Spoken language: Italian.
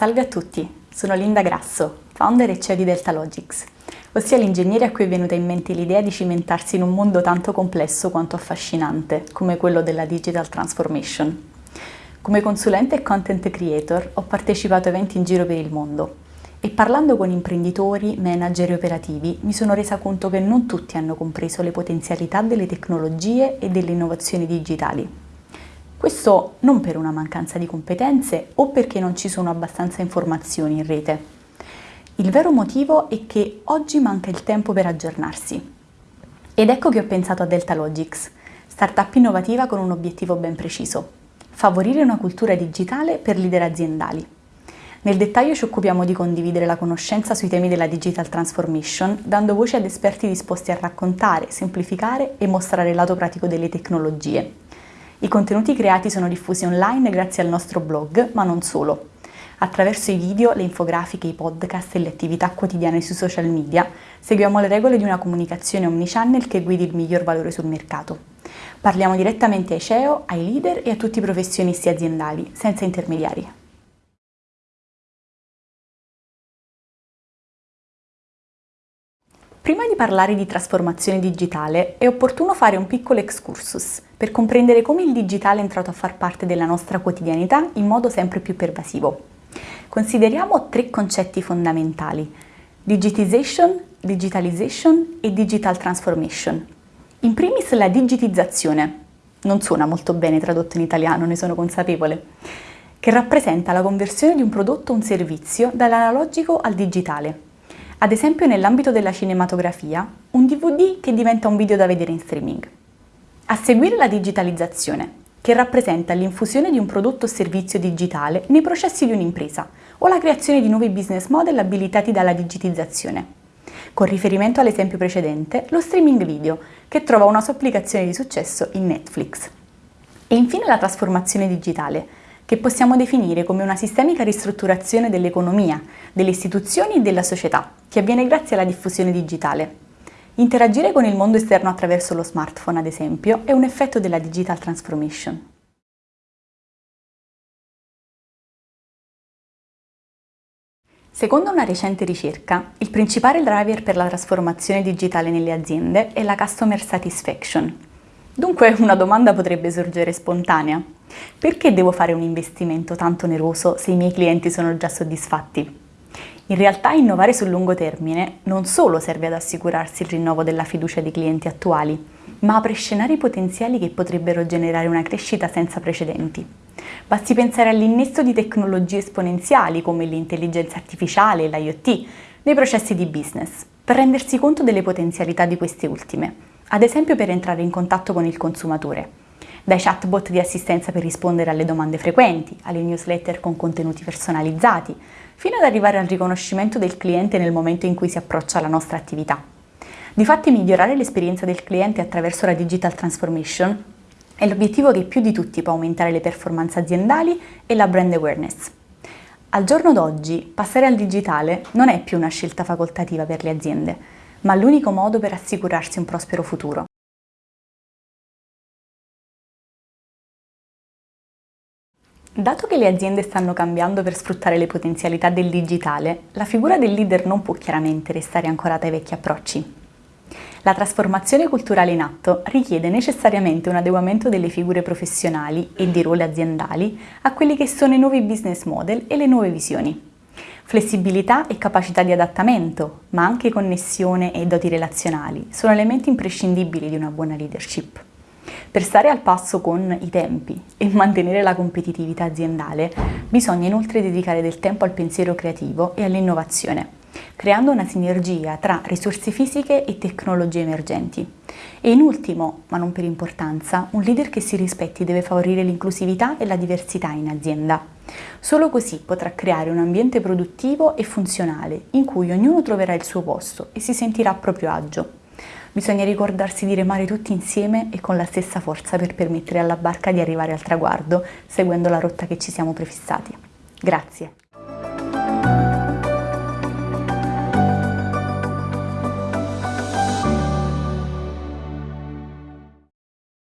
Salve a tutti, sono Linda Grasso, founder e CEO di Deltalogics, ossia l'ingegnere a cui è venuta in mente l'idea di cimentarsi in un mondo tanto complesso quanto affascinante, come quello della digital transformation. Come consulente e content creator ho partecipato a eventi in giro per il mondo e parlando con imprenditori, manager e operativi mi sono resa conto che non tutti hanno compreso le potenzialità delle tecnologie e delle innovazioni digitali. Questo non per una mancanza di competenze o perché non ci sono abbastanza informazioni in rete. Il vero motivo è che oggi manca il tempo per aggiornarsi. Ed ecco che ho pensato a Deltalogics, startup innovativa con un obiettivo ben preciso, favorire una cultura digitale per leader aziendali. Nel dettaglio ci occupiamo di condividere la conoscenza sui temi della digital transformation, dando voce ad esperti disposti a raccontare, semplificare e mostrare il lato pratico delle tecnologie, i contenuti creati sono diffusi online grazie al nostro blog, ma non solo. Attraverso i video, le infografiche, i podcast e le attività quotidiane sui social media, seguiamo le regole di una comunicazione omnichannel che guidi il miglior valore sul mercato. Parliamo direttamente ai CEO, ai leader e a tutti i professionisti aziendali, senza intermediari. Prima di parlare di trasformazione digitale è opportuno fare un piccolo excursus per comprendere come il digitale è entrato a far parte della nostra quotidianità in modo sempre più pervasivo. Consideriamo tre concetti fondamentali, digitization, digitalization e digital transformation. In primis la digitizzazione, non suona molto bene tradotto in italiano, ne sono consapevole, che rappresenta la conversione di un prodotto o un servizio dall'analogico al digitale, ad esempio nell'ambito della cinematografia, un DVD che diventa un video da vedere in streaming. A seguire la digitalizzazione, che rappresenta l'infusione di un prodotto o servizio digitale nei processi di un'impresa o la creazione di nuovi business model abilitati dalla digitizzazione. Con riferimento all'esempio precedente, lo streaming video, che trova una sua applicazione di successo in Netflix. E infine la trasformazione digitale, che possiamo definire come una sistemica ristrutturazione dell'economia, delle istituzioni e della società, che avviene grazie alla diffusione digitale. Interagire con il mondo esterno attraverso lo smartphone, ad esempio, è un effetto della digital transformation. Secondo una recente ricerca, il principale driver per la trasformazione digitale nelle aziende è la customer satisfaction. Dunque una domanda potrebbe sorgere spontanea. Perché devo fare un investimento tanto oneroso se i miei clienti sono già soddisfatti? In realtà innovare sul lungo termine non solo serve ad assicurarsi il rinnovo della fiducia dei clienti attuali, ma apre scenari potenziali che potrebbero generare una crescita senza precedenti. Basti pensare all'innesto di tecnologie esponenziali come l'intelligenza artificiale e l'IoT nei processi di business, per rendersi conto delle potenzialità di queste ultime, ad esempio per entrare in contatto con il consumatore dai chatbot di assistenza per rispondere alle domande frequenti, alle newsletter con contenuti personalizzati, fino ad arrivare al riconoscimento del cliente nel momento in cui si approccia alla nostra attività. Difatti migliorare l'esperienza del cliente attraverso la digital transformation è l'obiettivo che più di tutti può aumentare le performance aziendali e la brand awareness. Al giorno d'oggi passare al digitale non è più una scelta facoltativa per le aziende, ma l'unico modo per assicurarsi un prospero futuro. Dato che le aziende stanno cambiando per sfruttare le potenzialità del digitale, la figura del leader non può chiaramente restare ancorata ai vecchi approcci. La trasformazione culturale in atto richiede necessariamente un adeguamento delle figure professionali e di ruoli aziendali a quelli che sono i nuovi business model e le nuove visioni. Flessibilità e capacità di adattamento, ma anche connessione e doti relazionali, sono elementi imprescindibili di una buona leadership. Per stare al passo con i tempi e mantenere la competitività aziendale, bisogna inoltre dedicare del tempo al pensiero creativo e all'innovazione, creando una sinergia tra risorse fisiche e tecnologie emergenti. E in ultimo, ma non per importanza, un leader che si rispetti deve favorire l'inclusività e la diversità in azienda. Solo così potrà creare un ambiente produttivo e funzionale in cui ognuno troverà il suo posto e si sentirà a proprio agio. Bisogna ricordarsi di remare tutti insieme e con la stessa forza per permettere alla barca di arrivare al traguardo, seguendo la rotta che ci siamo prefissati. Grazie.